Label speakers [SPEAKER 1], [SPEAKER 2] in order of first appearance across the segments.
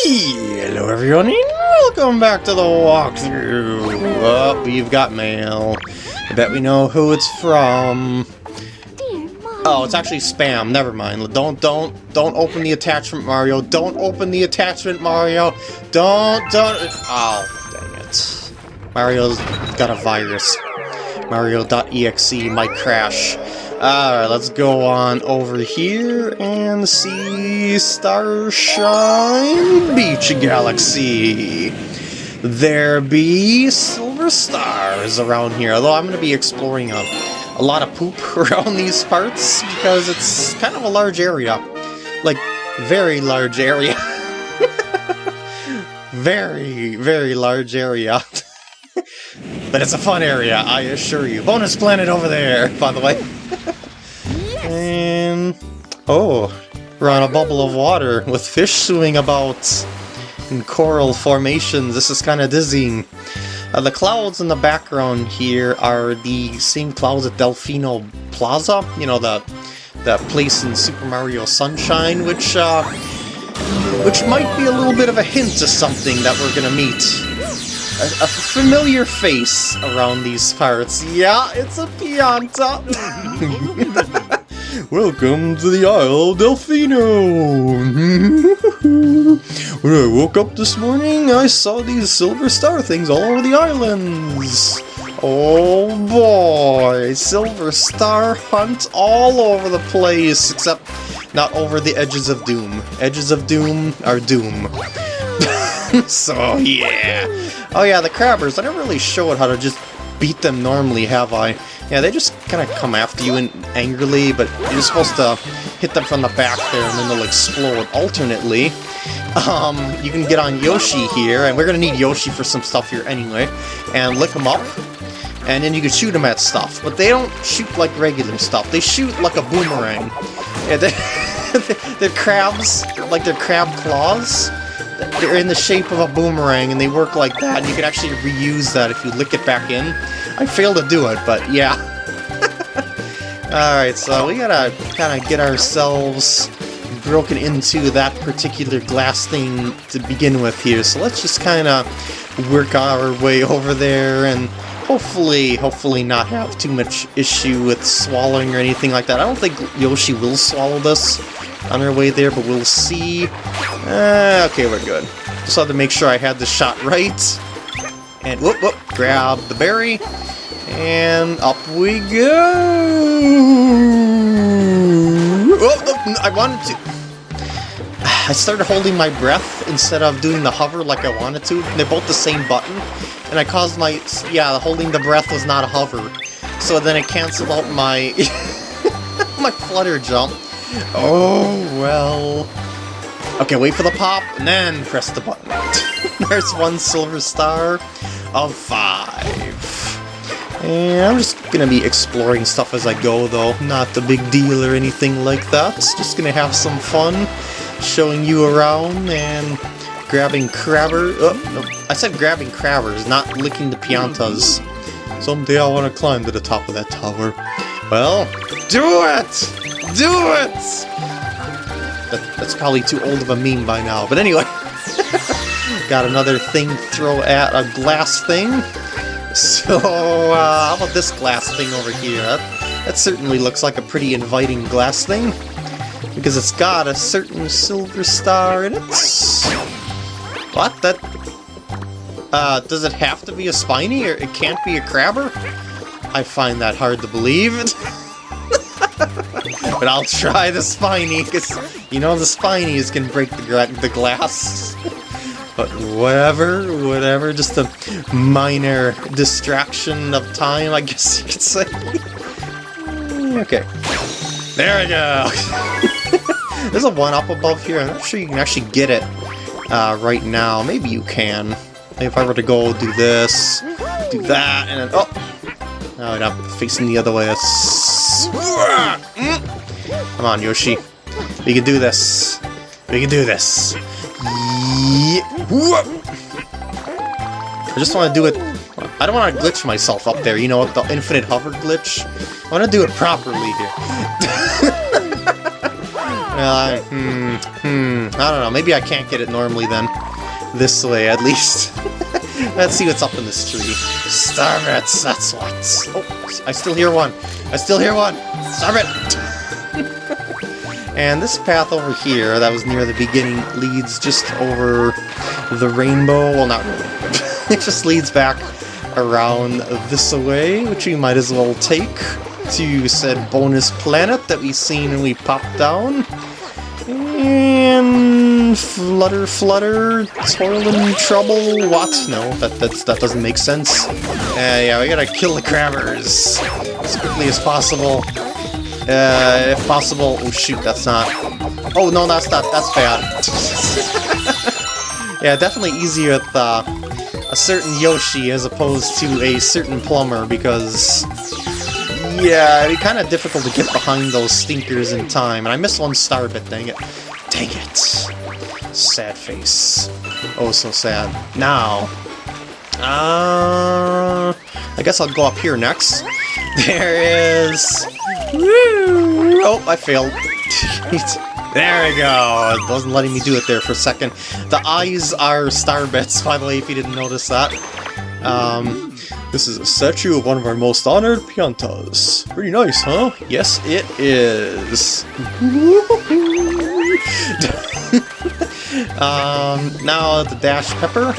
[SPEAKER 1] Hello everyone and welcome back to the walkthrough! Oh, we've got mail. I bet we know who it's from. Oh, it's actually spam. Never mind. Don't, don't, don't open the attachment, Mario. Don't open the attachment, Mario. Don't, don't. Oh, dang it. Mario's got a virus. Mario.exe might crash. Alright, let's go on over here and see Starshine Beach Galaxy. There be silver stars around here, although I'm going to be exploring a, a lot of poop around these parts because it's kind of a large area. Like, very large area. very, very large area. but it's a fun area, I assure you. Bonus planet over there, by the way. Oh, we're on a bubble of water with fish swimming about in coral formations. This is kind of dizzying. Uh, the clouds in the background here are the same clouds at Delfino Plaza. You know, the the place in Super Mario Sunshine, which uh, which might be a little bit of a hint to something that we're gonna meet. A, a familiar face around these parts. Yeah, it's a Pianta! Welcome to the Isle of Delfino! when I woke up this morning, I saw these silver star things all over the islands! Oh boy! Silver star hunt all over the place, except not over the edges of doom. Edges of doom are doom. so yeah. Oh yeah, the crabbers, I never really showed how to just beat them normally, have I? Yeah, they just kind of come after you and angrily, but you're supposed to hit them from the back there and then they'll explode alternately. Um, you can get on Yoshi here, and we're going to need Yoshi for some stuff here anyway, and lick him up, and then you can shoot them at stuff. But they don't shoot like regular stuff, they shoot like a boomerang. Yeah, they're, they're crabs, like they're crab claws. They're in the shape of a boomerang, and they work like that, and you can actually reuse that if you lick it back in. I failed to do it, but yeah. Alright, so we gotta kind of get ourselves broken into that particular glass thing to begin with here. So let's just kind of work our way over there and hopefully, hopefully not have too much issue with swallowing or anything like that. I don't think Yoshi will swallow this on our way there, but we'll see. Uh, okay, we're good. Just had to make sure I had the shot right. And whoop, whoop, grab the berry. And up we go! Oh, I wanted to... I started holding my breath instead of doing the hover like I wanted to. They're both the same button. And I caused my... Yeah, holding the breath was not a hover. So then it canceled out my... my flutter jump. Oh, well... Okay, wait for the pop, and then press the button. There's one silver star of five. And I'm just gonna be exploring stuff as I go, though. Not a big deal or anything like that. Just gonna have some fun, showing you around and grabbing crabber. Oh, no. I said grabbing crabbers, not licking the piantas. Someday I want to climb to the top of that tower. Well, do it! Do it! That, that's probably too old of a meme by now. But anyway, got another thing throw at a glass thing. So, uh, how about this glass thing over here? That, that certainly looks like a pretty inviting glass thing. Because it's got a certain silver star in it. What? That... Uh, does it have to be a spiny, or it can't be a crabber? I find that hard to believe. but I'll try the spiny, because, you know, the spinies can break the, the glass. But whatever, whatever, just a minor distraction of time, I guess you could say. okay. There we go! There's a one-up above here, I'm not sure you can actually get it uh, right now. Maybe you can. If I were to go do this, do that, and then... Oh! No, I'm facing the other way. Come on, Yoshi. We can do this. We can do this. I just want to do it... I don't want to glitch myself up there, you know, the infinite hover glitch. I want to do it properly here. uh, hmm, hmm. I don't know, maybe I can't get it normally then. This way, at least. Let's see what's up in this tree. Starbits, that's what. Oh, I still hear one. I still hear one. Starbit! And this path over here, that was near the beginning, leads just over the rainbow. Well, not really. it just leads back around this way, which we might as well take to said bonus planet that we seen when we popped down. And flutter, flutter, toiling trouble. What? No, that that's, that doesn't make sense. Uh, yeah, we gotta kill the crabbers as quickly as possible. Uh, if possible. Oh shoot, that's not. Oh no, that's not. That's bad. yeah, definitely easier with uh, a certain Yoshi as opposed to a certain plumber because yeah, it'd be kind of difficult to get behind those stinkers in time. And I missed one star bit, dang it. Dang it. Sad face. Oh, so sad. Now, uh, I guess I'll go up here next. There is... Oh, I failed. there we go. It wasn't letting me do it there for a second. The eyes are star bits, by the way, if you didn't notice that. Um, this is a statue of one of our most honored Piantas. Pretty nice, huh? Yes, it is. um, now the Dash Pepper,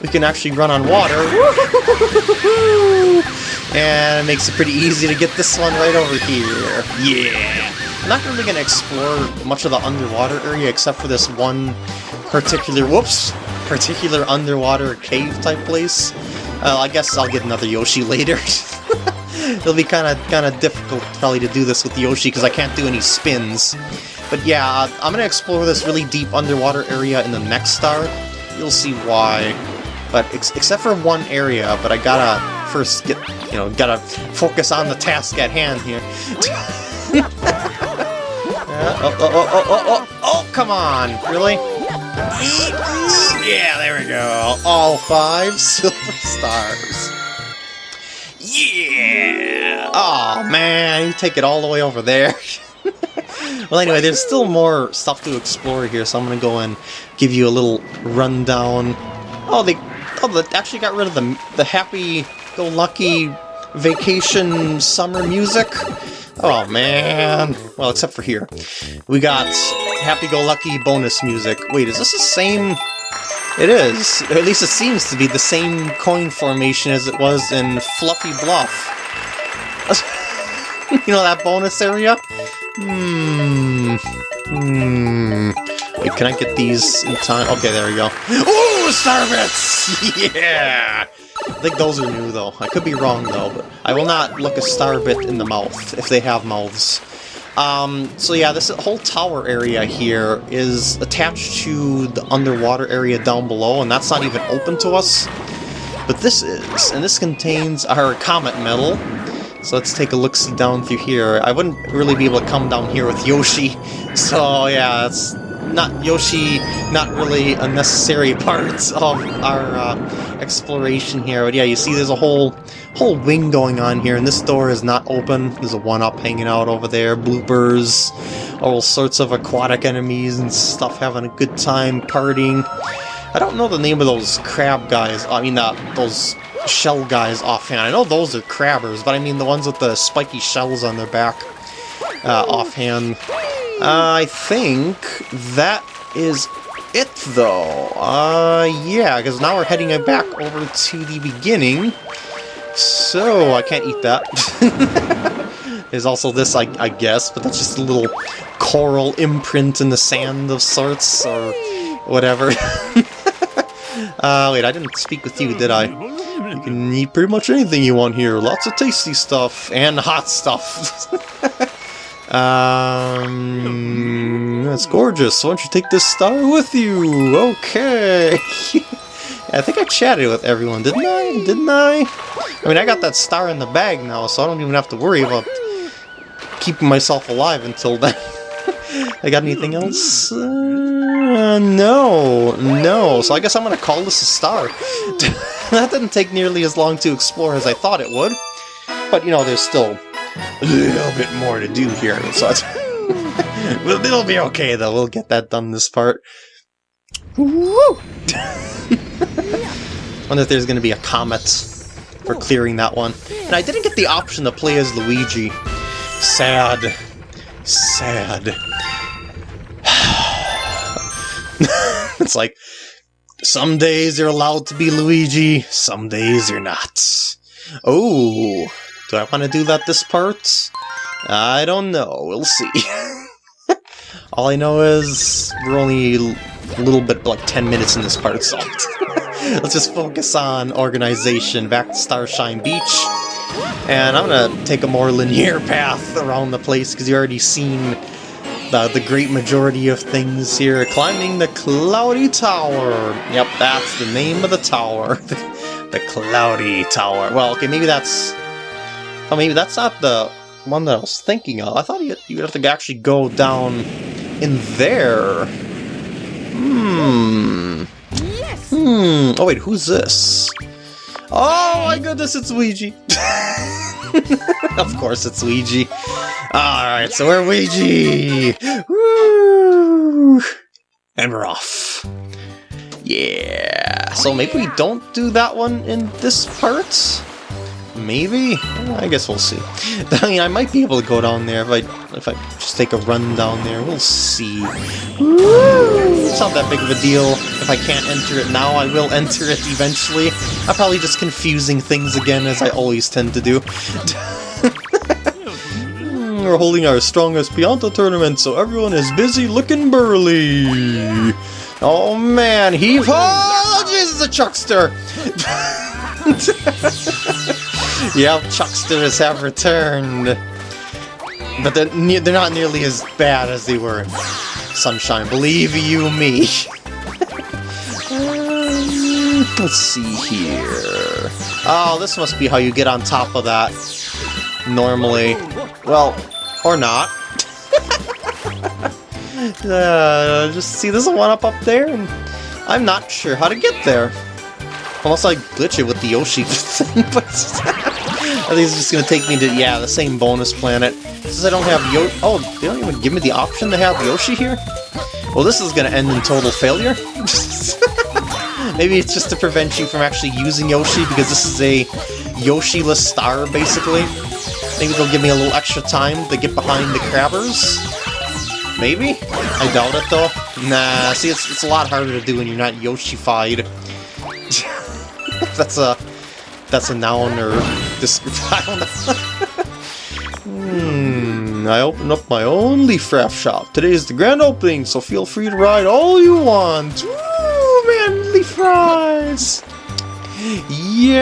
[SPEAKER 1] we can actually run on water. and it makes it pretty easy to get this one right over here. Yeah! I'm not really going to explore much of the underwater area except for this one particular, whoops, particular underwater cave type place. Uh, I guess I'll get another Yoshi later. It'll be kind of kind of difficult probably to do this with the Yoshi because I can't do any spins. But yeah, I'm going to explore this really deep underwater area in the next star. You'll see why. But ex except for one area, but I gotta first get, you know, gotta focus on the task at hand here. yeah, oh, oh, oh, oh, oh, oh, oh, come on, really? Yeah, there we go. All five silver stars. Yeah! Oh man, you take it all the way over there. well, anyway, there's still more stuff to explore here, so I'm gonna go and give you a little rundown. Oh, they, oh, they actually got rid of the the happy-go-lucky vacation summer music. Oh man. Well, except for here. We got happy-go-lucky bonus music. Wait, is this the same... It is. Or at least it seems to be the same coin formation as it was in Fluffy Bluff. you know that bonus area? Hmm. Hmm. Wait, can I get these in time? Okay, there we go. Ooh, Starbits! Yeah! I think those are new, though. I could be wrong, though, but I will not look a Starbit in the mouth, if they have mouths. Um, so yeah, this whole tower area here is attached to the underwater area down below, and that's not even open to us. But this is, and this contains our comet medal. So let's take a look down through here. I wouldn't really be able to come down here with Yoshi, so yeah, it's not Yoshi, not really a necessary part of our uh, exploration here. But yeah, you see there's a whole whole wing going on here, and this door is not open. There's a one-up hanging out over there, bloopers, all sorts of aquatic enemies and stuff having a good time partying. I don't know the name of those crab guys, I mean uh, those shell guys offhand. I know those are crabbers, but I mean the ones with the spiky shells on their back uh, offhand. I think that is it, though. Uh, yeah, because now we're heading back over to the beginning. So, I can't eat that. There's also this, I, I guess, but that's just a little coral imprint in the sand of sorts, or whatever. uh, wait, I didn't speak with you, did I? You can eat pretty much anything you want here. Lots of tasty stuff, and hot stuff. Um, that's gorgeous. Why don't you take this star with you? Okay. I think I chatted with everyone, didn't I? Didn't I? I mean, I got that star in the bag now, so I don't even have to worry about keeping myself alive until then. I got anything else? Uh, no, no. So I guess I'm to call this a star. that didn't take nearly as long to explore as I thought it would. But, you know, there's still a little bit more to do here. So Well, it'll be okay though. We'll get that done this part. Woo! Wonder if there's gonna be a comet for clearing that one. And I didn't get the option to play as Luigi. Sad. Sad. it's like, some days you're allowed to be Luigi, some days you're not. Oh, do I want to do that this part? I don't know, we'll see. All I know is we're only a little bit, like 10 minutes in this part, so let's just focus on organization back to Starshine Beach. And I'm gonna take a more linear path around the place because you already seen the, the great majority of things here. Climbing the Cloudy Tower. Yep, that's the name of the tower. the, the Cloudy Tower. Well, okay, maybe that's... Oh, maybe that's not the one that I was thinking of. I thought you'd, you'd have to actually go down in there. Hmm.
[SPEAKER 2] Yes.
[SPEAKER 1] Hmm. Oh, wait, who's this? Oh my goodness, it's Luigi! of course it's Luigi. Alright, so we're Luigi! Woo! And we're off. Yeah. So maybe we don't do that one in this part? Maybe? I guess we'll see. I mean, I might be able to go down there if I if I just take a run down there. We'll see. It's not that big of a deal. If I can't enter it now, I will enter it eventually. I'm probably just confusing things again, as I always tend to do. We're holding our strongest Pianta tournament, so everyone is busy looking burly. Oh man, heave ho! Oh, Jesus, a chuckster! Yep, chucksters have returned. But they're, they're not nearly as bad as they were in Sunshine, believe you me. Let's see here. Oh, this must be how you get on top of that. Normally. Well, or not. uh, just see this one up up there, and I'm not sure how to get there. Unless I glitch it with the Yoshi thing, but I think it's just gonna take me to, yeah, the same bonus planet. Since I don't have Yo- oh, they don't even give me the option to have Yoshi here? Well, this is gonna end in total failure. Maybe it's just to prevent you from actually using Yoshi, because this is a Yoshi-less star, basically. Maybe they'll give me a little extra time to get behind the crabbers? Maybe? I doubt it, though. Nah, see, it's, it's a lot harder to do when you're not Yoshi-fied. that's a... That's a noun or... description. I don't know. Hmm, I opened up my own leafraft shop. Today is the grand opening, so feel free to ride all you want. Woo, man, leaf rides! Yay!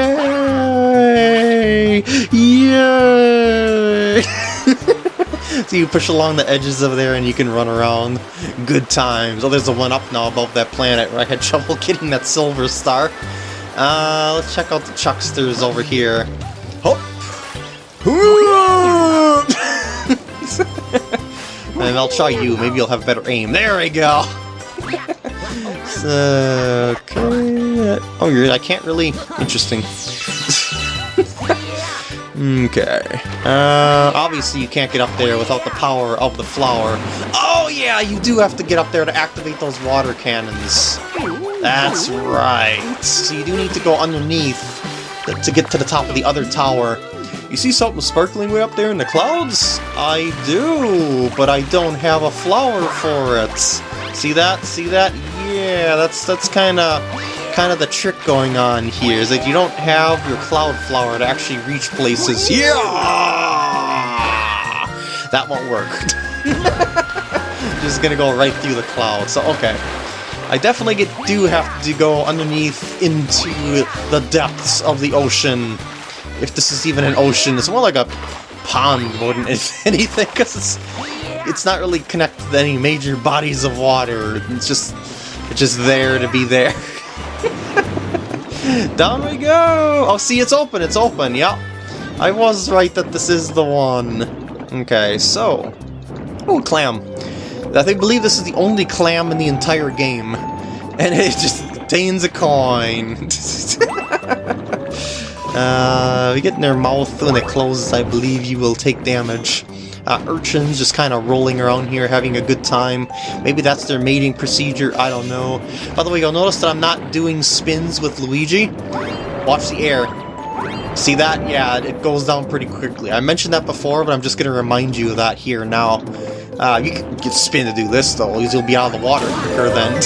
[SPEAKER 1] Yay! so you push along the edges of there and you can run around. Good times. Oh, there's a one up now above that planet where I had trouble getting that silver star. Uh, let's check out the chucksters over here. Hop! and I'll try you. Maybe you'll have better aim. There we go. So, okay. Oh, you're. I can't really. Interesting. okay. Uh, obviously you can't get up there without the power of the flower. Oh yeah, you do have to get up there to activate those water cannons. That's right. So you do need to go underneath to get to the top of the other tower. You see something sparkling way up there in the clouds? I do, but I don't have a flower for it. See that? See that? Yeah, that's that's kind of kind of the trick going on here. Is that you don't have your cloud flower to actually reach places. Yeah, that won't work. Just gonna go right through the cloud. So okay. I definitely get, do have to go underneath into the depths of the ocean. If this is even an ocean, it's more like a pond more than anything, because it's, it's not really connected to any major bodies of water. It's just, it's just there to be there. Down we go! Oh, see, it's open, it's open, yep. I was right that this is the one. Okay, so... Oh, clam. I think, believe this is the only clam in the entire game. And it just contains a coin. uh, we get in their mouth when it closes, I believe you will take damage. uh, urchins just kind of rolling around here having a good time. Maybe that's their mating procedure, I don't know. By the way, you'll notice that I'm not doing spins with Luigi. Watch the air. See that? Yeah, it goes down pretty quickly. I mentioned that before, but I'm just going to remind you of that here now. Uh, you can get spin to do this, though, because you'll be out of the water quicker then.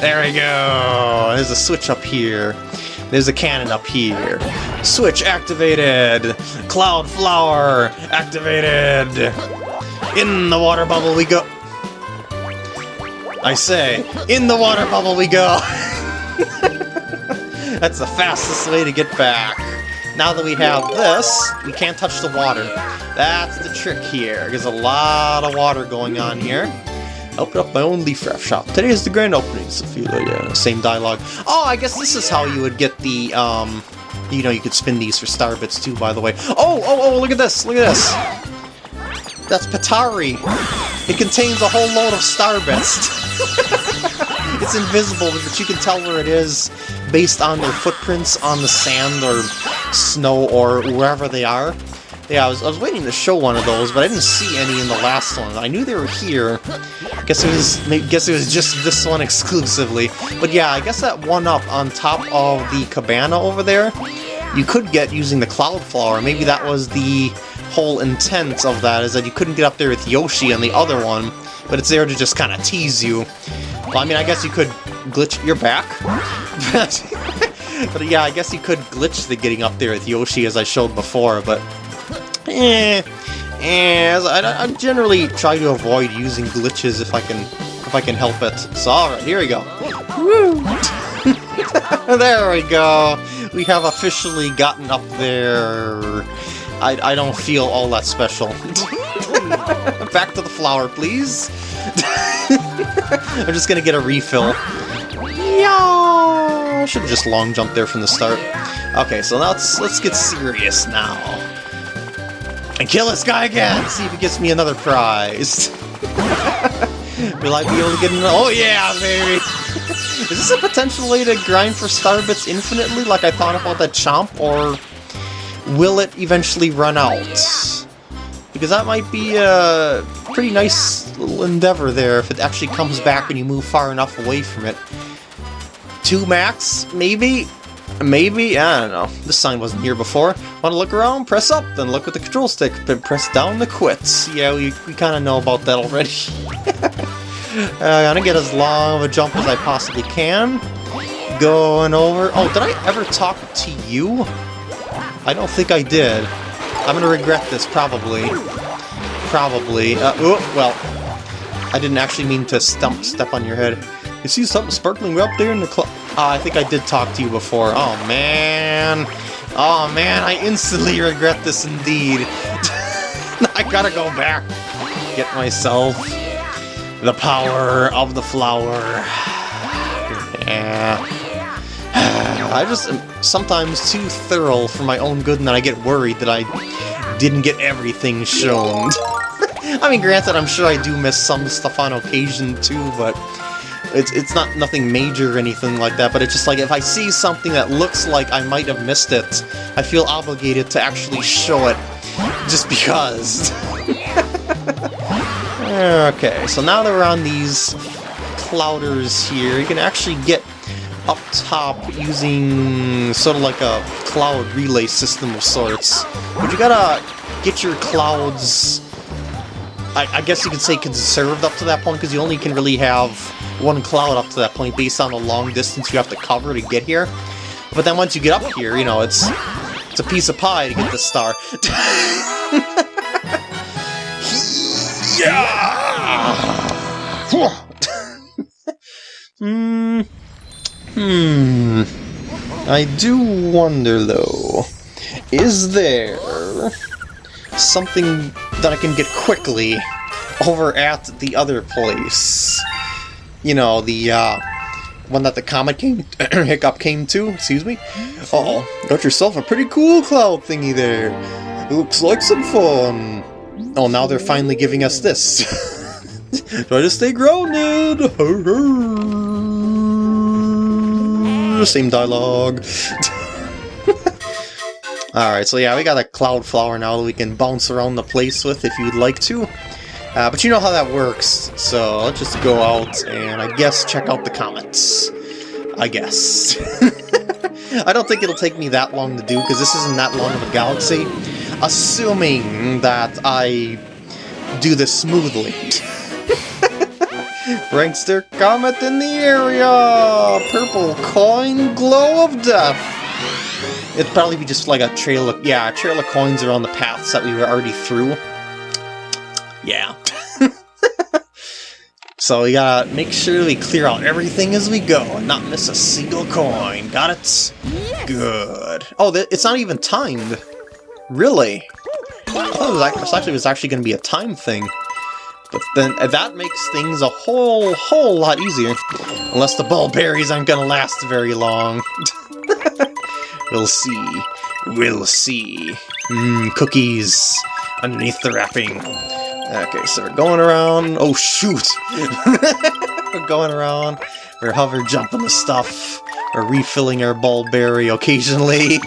[SPEAKER 1] there we go! There's a switch up here. There's a cannon up here. Switch activated! Cloud flower activated! In the water bubble we go! I say, in the water bubble we go! That's the fastest way to get back. Now that we have this, we can't touch the water. That's the trick here. There's a lot of water going on here. Open up my own leaf raft shop. Today is the grand opening, Sophia. Yeah, same dialogue. Oh, I guess this is how you would get the, um... You know, you could spin these for star bits too, by the way. Oh, oh, oh, look at this, look at this! That's Petari! It contains a whole load of star bits. it's invisible, but you can tell where it is based on their footprints on the sand or snow or wherever they are. Yeah, I was, I was waiting to show one of those, but I didn't see any in the last one. I knew they were here. Guess it was guess it was just this one exclusively. But yeah, I guess that one up on top of the cabana over there, you could get using the cloud flower. Maybe that was the whole intent of that, is that you couldn't get up there with Yoshi and the other one, but it's there to just kind of tease you. Well, I mean, I guess you could glitch your back. but yeah, I guess you could glitch the getting up there with Yoshi as I showed before, but eh, eh, I, I generally try to avoid using glitches if I can if I can help it. So alright, here we go. There we go. We have officially gotten up there. I, I don't feel all that special. Back to the flower, please. I'm just gonna get a refill. I should have just long jumped there from the start. Okay, so now let's let's get serious now. And kill this guy again! See if he gets me another prize. Will I be able to get another- Oh yeah, baby! Is this a potential way to grind for star bits infinitely, like I thought about that chomp, or will it eventually run out? Because that might be a pretty nice little endeavor there if it actually comes back and you move far enough away from it. Two max, maybe? Maybe? I don't know. This sign wasn't here before. Want to look around? Press up, then look with the control stick, then press down to quit. Yeah, we, we kind of know about that already. I'm gonna get as long of a jump as I possibly can. Going over... Oh, did I ever talk to you? I don't think I did. I'm gonna regret this, probably. Probably. Uh, oh, well. I didn't actually mean to stump step on your head. You see something sparkling up there in the cloud? Uh, I think I did talk to you before. Oh, man. Oh, man, I instantly regret this indeed. I gotta go back. Get myself the power of the flower. Yeah. I just am sometimes too thorough for my own good and then I get worried that I didn't get everything shown. I mean, granted, I'm sure I do miss some stuff on occasion too, but it's, it's not nothing major or anything like that, but it's just like if I see something that looks like I might have missed it, I feel obligated to actually show it, just because. okay, so now that we're on these clouders here, you can actually get up top using sort of like a cloud relay system of sorts. But you gotta get your clouds, I, I guess you could say conserved up to that point, because you only can really have one cloud up to that point based on the long distance you have to cover to get here. But then once you get up here, you know, it's it's a piece of pie to get the star. yeah! Hmm. Hmm. I do wonder, though, is there something that I can get quickly over at the other place? You know, the, uh, one that the comet came, Hiccup came to, excuse me? Oh, got yourself a pretty cool cloud thingy there. Looks like some fun. Oh, now they're finally giving us this. Try to stay grounded! Same dialogue. Alright, so yeah, we got a cloud flower now that we can bounce around the place with if you'd like to. Uh, but you know how that works, so let's just go out and I guess check out the comets. I guess. I don't think it'll take me that long to do, because this isn't that long of a galaxy. Assuming that I do this smoothly. Prankster Comet in the area! Purple coin glow of death! It'd probably be just like a trail of, yeah, a trail of coins around the paths that we were already through. Yeah. so we gotta make sure we clear out everything as we go and not miss a single coin. Got it? Good. Oh, it's not even timed. Really? Oh, it was actually, it was actually going to be a time thing. But then uh, that makes things a whole, whole lot easier. Unless the ball berries aren't going to last very long. we'll see. We'll see. Mmm, cookies underneath the wrapping. Okay, so we're going around. Oh, shoot! we're going around. We're hover jumping the stuff. We're refilling our bulberry occasionally.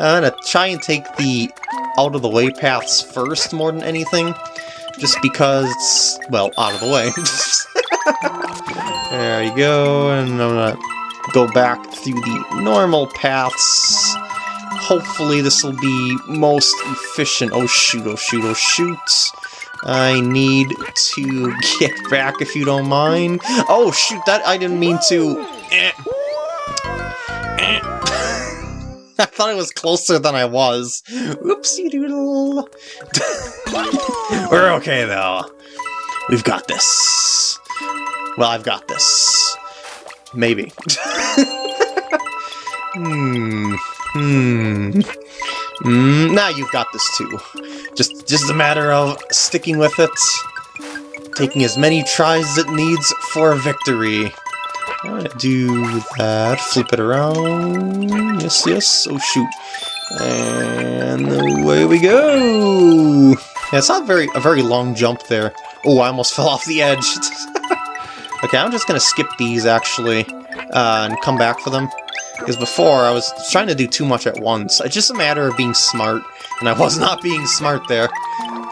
[SPEAKER 1] I'm gonna try and take the out-of-the-way paths first more than anything. Just because, well, out of the way. there you go, and I'm gonna go back through the normal paths. Hopefully this will be most efficient. Oh shoot, oh shoot, oh shoot. I need to get back if you don't mind. Oh shoot, that I didn't mean to. Eh. I thought it was closer than I was. Oopsie doodle. We're okay, though. We've got this. Well, I've got this. Maybe. hmm. Hmm. Mm, now you've got this too. Just, just a matter of sticking with it, taking as many tries as it needs for victory How to do that, flip it around, yes, yes, oh shoot, and away we go! Yeah, it's not very a very long jump there. Oh, I almost fell off the edge. okay, I'm just gonna skip these, actually, uh, and come back for them. Because before, I was trying to do too much at once. It's just a matter of being smart, and I was not being smart there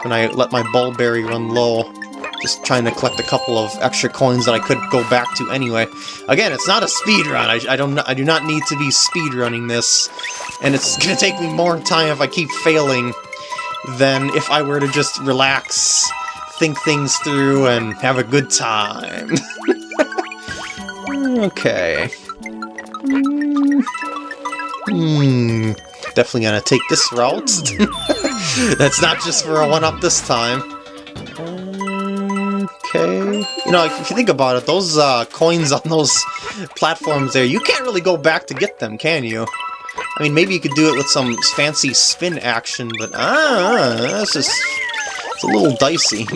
[SPEAKER 1] when I let my bulberry run low. Just trying to collect a couple of extra coins that I could go back to anyway. Again, it's not a speed run. I, I don't. I do not need to be speed running this, and it's gonna take me more time if I keep failing than if I were to just relax, think things through, and have a good time. okay. Hmm. Hmm. Definitely gonna take this route. That's not just for a one-up this time. Okay. You know, if you think about it, those uh, coins on those platforms there, you can't really go back to get them, can you? I mean, maybe you could do it with some fancy spin action, but ah, that's just... It's a little dicey.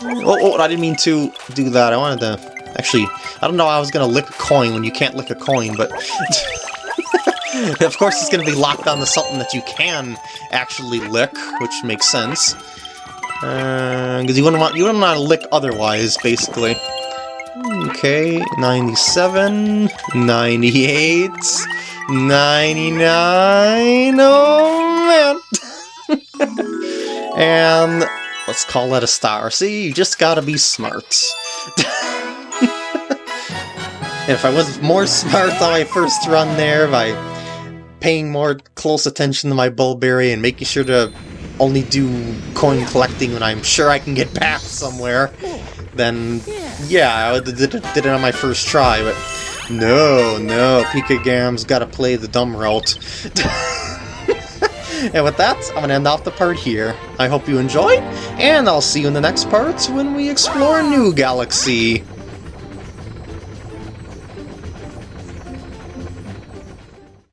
[SPEAKER 1] oh, oh, I didn't mean to do that. I wanted to... Actually, I don't know I was to lick a coin when you can't lick a coin, but... of course it's to be locked onto something that you can actually lick, which makes sense. Because uh, you wouldn't want you wouldn't want to lick otherwise, basically. Okay, 97, 98, 99, oh man! and let's call that a star. See, you just gotta be smart. If I was more smart on my first run there by paying more close attention to my Bulberry and making sure to only do coin collecting when I'm sure I can get back somewhere, then yeah, I did, did it on my first try, but no, no, Pika Gam's gotta play the dumb route. and with that, I'm gonna end off the part here. I hope you enjoyed, and I'll see you in the next part when we explore new galaxy.